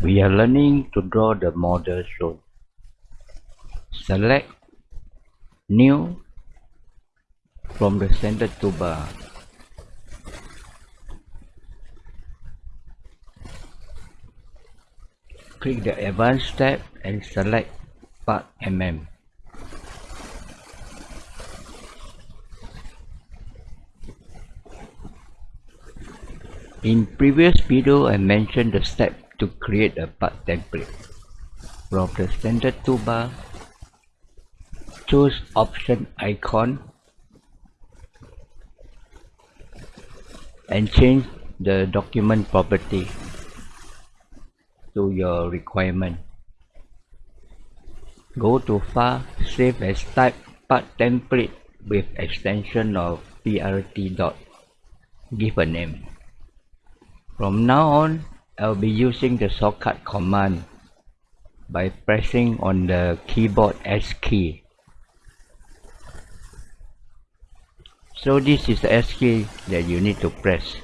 We are learning to draw the model shown. Select New from the center toolbar. Click the Advanced tab and select Part MM. In previous video I mentioned the step to create a part template. From the standard toolbar, choose option icon and change the document property to your requirement. Go to file, save as type part template with extension of prt dot. Give a name. From now on, I'll be using the shortcut command by pressing on the keyboard S key. So this is the S key that you need to press.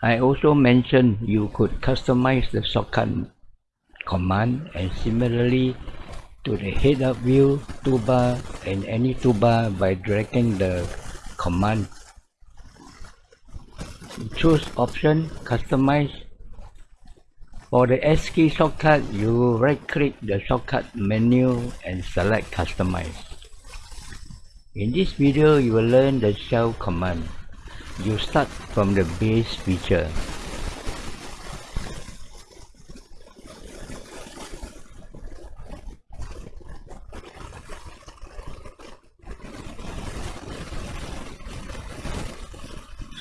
I also mentioned you could customize the shortcut command and similarly to the head-up view toolbar and any toolbar by dragging the command choose option customize. For the S key shortcut you right click the shortcut menu and select customize. In this video you will learn the shell command. You start from the base feature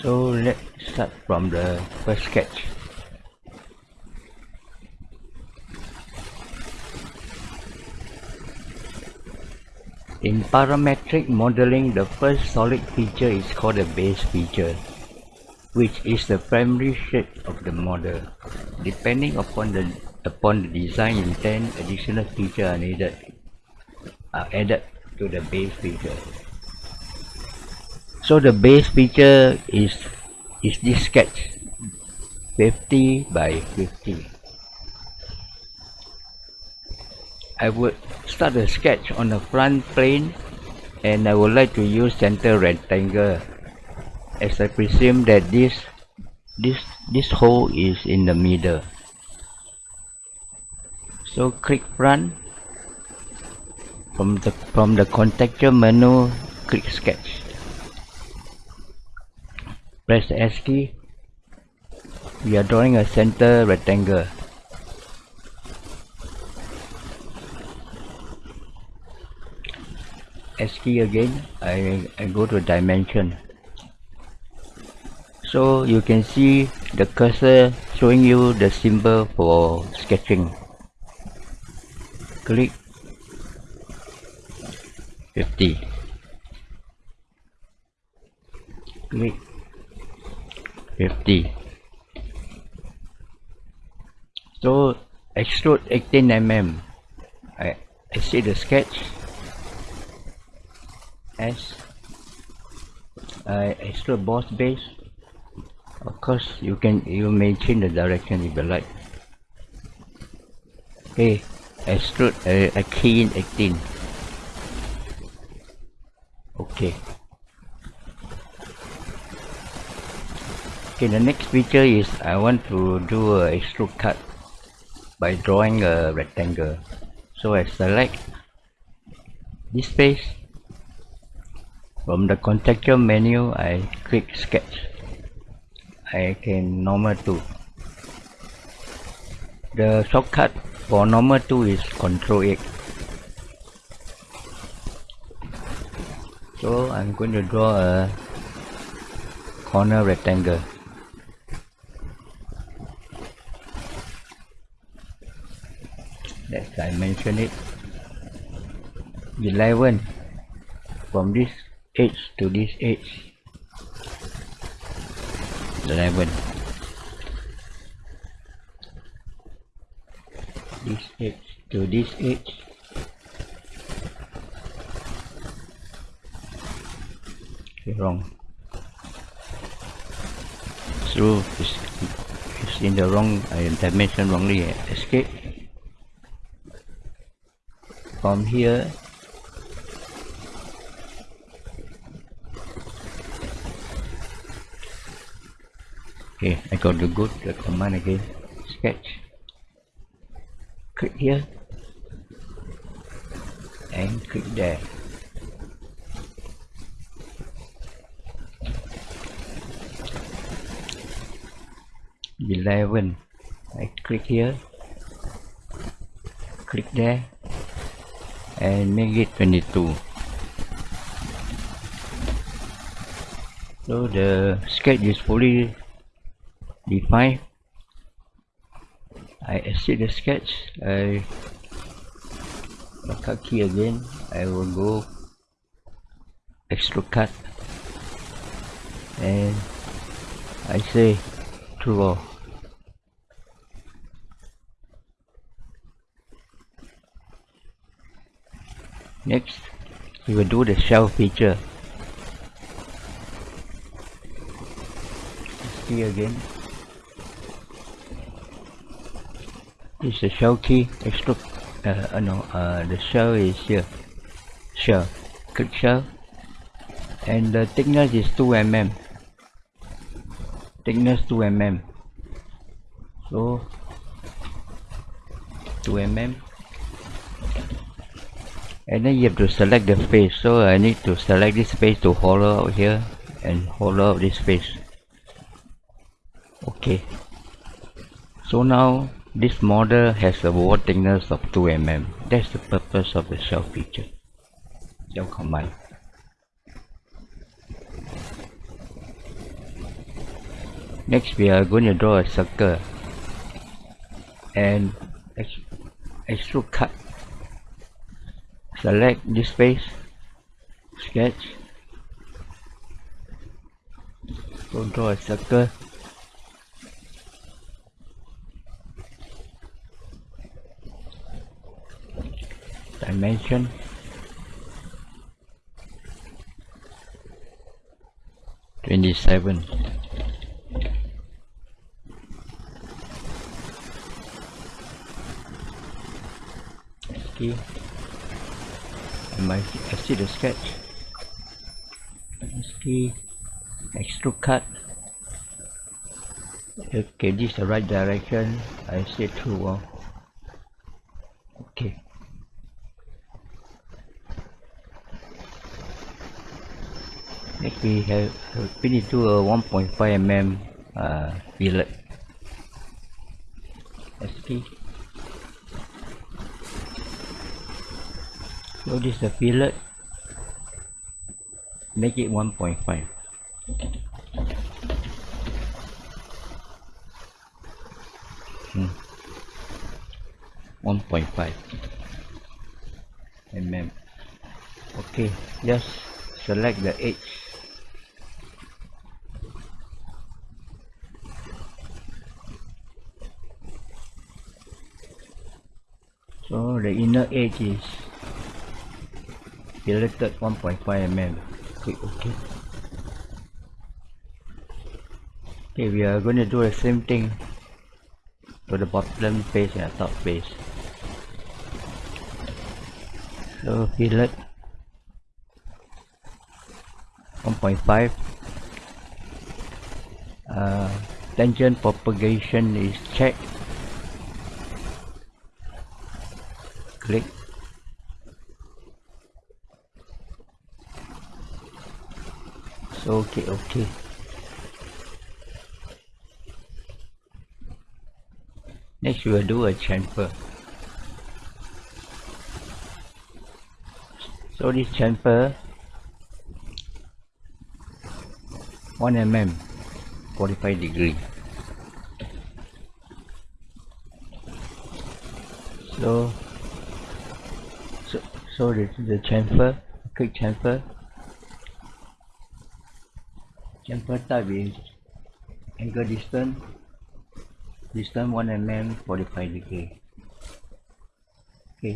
So let's start from the uh, first sketch. In parametric modeling, the first solid feature is called the base feature, which is the primary shape of the model. Depending upon the upon the design intent, additional features are needed are added to the base feature so the base feature is is this sketch 50 by 50 I would start the sketch on the front plane and I would like to use center rectangle. As I presume that this this this hole is in the middle. So click front. From the from the contextual menu click sketch press the S key. We are drawing a center rectangle. S key again. I, I go to dimension. So you can see the cursor showing you the symbol for sketching. Click. 50 click 50 so extrude 18 mm I, I see the sketch. As I extrude boss base. Of course you can you may change the direction if you like. Okay extrude a, a key in 18 okay okay the next feature is I want to do a extrude cut by drawing a rectangle. So I select this space. From the contextual menu I click sketch. I can normal to the shortcut for normal 2 is control 8 so I'm going to draw a corner rectangle let's dimension it. 11 from this edge to this edge 11 this edge to this edge okay, wrong. Through it's, it's in the wrong uh, dimension wrongly escape from here. Okay I got to go to the command again. Sketch. Click here. And click there. 11 I click here. Click there and make it 22 so the sketch is fully defined. I exit the sketch. I cut key again. I will go extrude cut. And I say true Next, we will do the shell feature. See again. This is the shell key. Extrude. Uh, uh, no, uh, the shell is here. Shell. Click shell. And the thickness is 2 mm. Thickness 2 mm. So 2 mm and then you have to select the face so I need to select this face to hollow out here and hollow out this face okay. So now this model has a wall thickness of 2 mm. That's the purpose of the shell feature. Shell command next we are going to draw a circle. And extrude cut select this face sketch. Go draw a circle. Dimension. Twenty seven okay my I see the sketch. Key extrude cut. Okay this is the right direction. I say true oh. okay. Next we have need to a 1.5 mm uh, fillet SK so this is the fillet. Make it 1.5 hmm. 1.5 mm okay just select the edge. So the inner edge is selected 1.5 mm click ok okay we are going to do the same thing to the bottom face and top face so fillet 1.5 uh, tangent propagation is checked. Click okay okay. Next we will do a chamfer. So this chamfer 1 mm 45 degree. So so so is the chamfer quick chamfer and first type is angle distance distance 1 mm 45 degree okay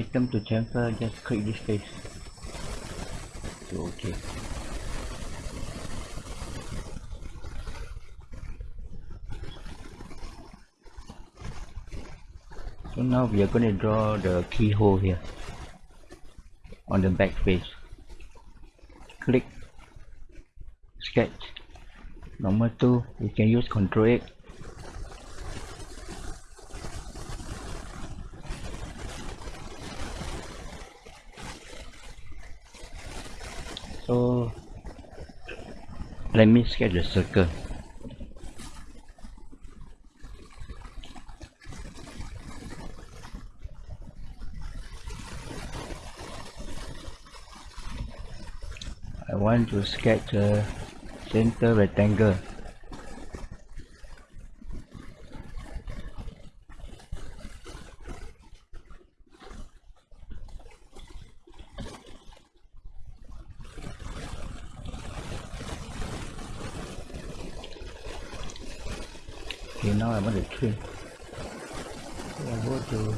item to chamfer just click this face. to okay So now we are going to draw the keyhole here on the back face. Click sketch. Number two you can use control 8 so let me sketch a circle. I want to sketch a center rectangle. Okay now I want to trim so I go to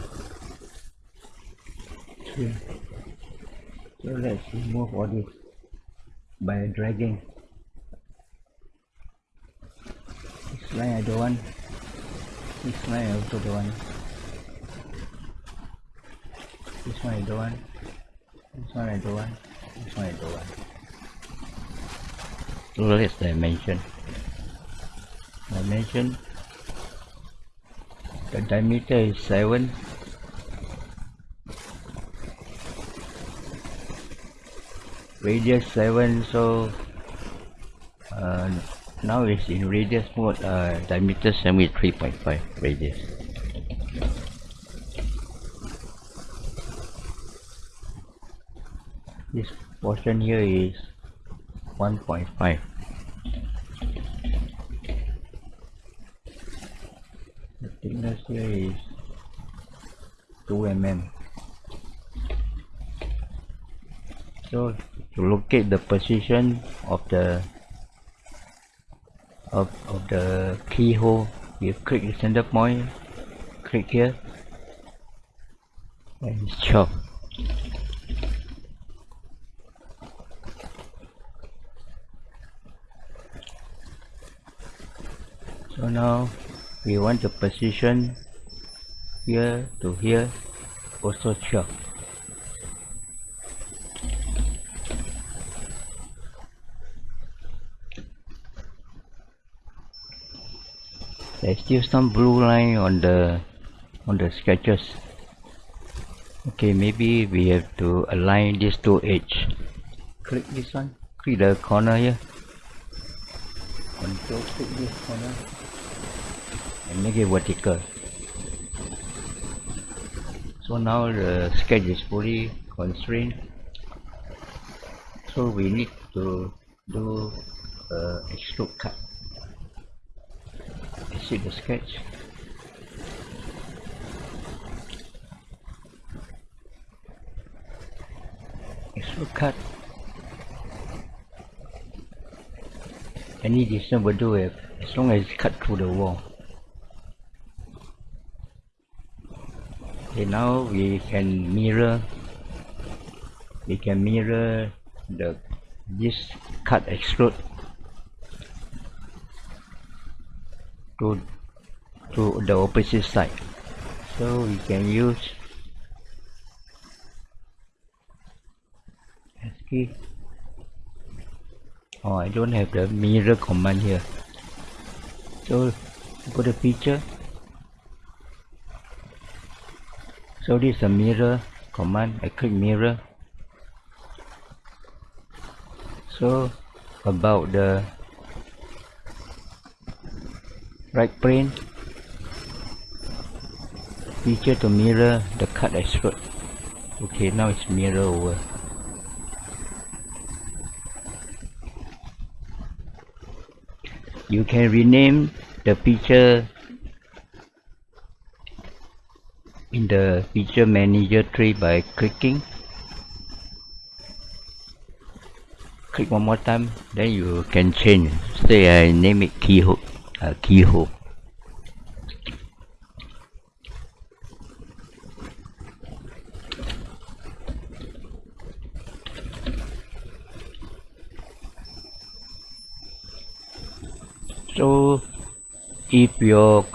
trim so let's remove all this by dragging line I don't want this line I also don't want this one I don't want this one I don't want this one I don't want so let's dimension dimension the diameter is 7 radius 7 so now it's in radius mode uh, diameter 73.5 radius. This portion here is 1.5 the thickness here is 2 mm so to locate the position of the of, of the keyhole. You click the center point click here and chop so now we want the position here to here also chop there's still some blue line on the on the sketches. Okay maybe we have to align these two edge click this one. Click the corner here. Control click this corner. And make it vertical. So now the sketch is fully constrained. So we need to do a extrude cut see the sketch. Extrude cut. Any distance will do it as long as it's cut through the wall. Okay now we can mirror we can mirror the this cut extrude to to the opposite side. So we can use oh I don't have the mirror command here. So go to feature so this is a mirror command. I click mirror. So about the right plane feature to mirror the cut extrude okay now it's mirror over. You can rename the feature in the feature manager tree by clicking. Click one more time then you can change. Say I name it keyhole. uh, keyhole so if your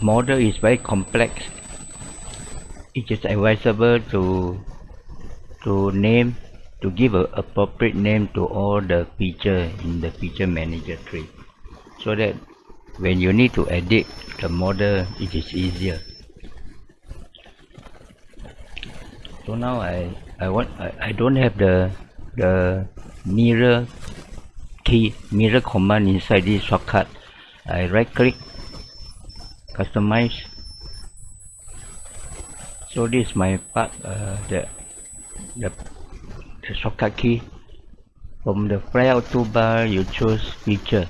model is very complex it is advisable to to name to give a appropriate name to all the feature in the feature manager tree so that when you need to edit the model it is easier. So now I I want I, I don't have the the mirror key mirror command inside this shortcut. I right click customize. So this is my part uh, the, the the shortcut key. From the flyout toolbar you choose feature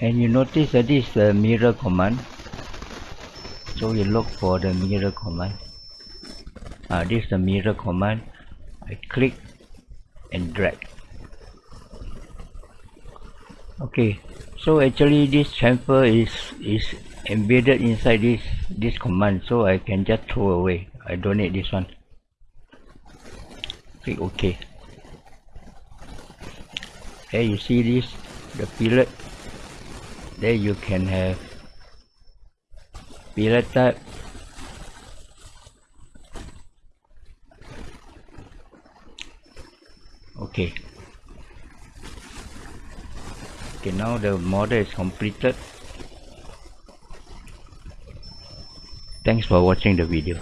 and you notice that this is the mirror command so you look for the mirror command. Uh, this is the mirror command. I click and drag. Okay so actually this chamfer is is embedded inside this this command so I can just throw away. I don't need this one. Click OK here you see this the pilot there you can have pillar type okay. Okay now the model is completed. Thanks for watching the video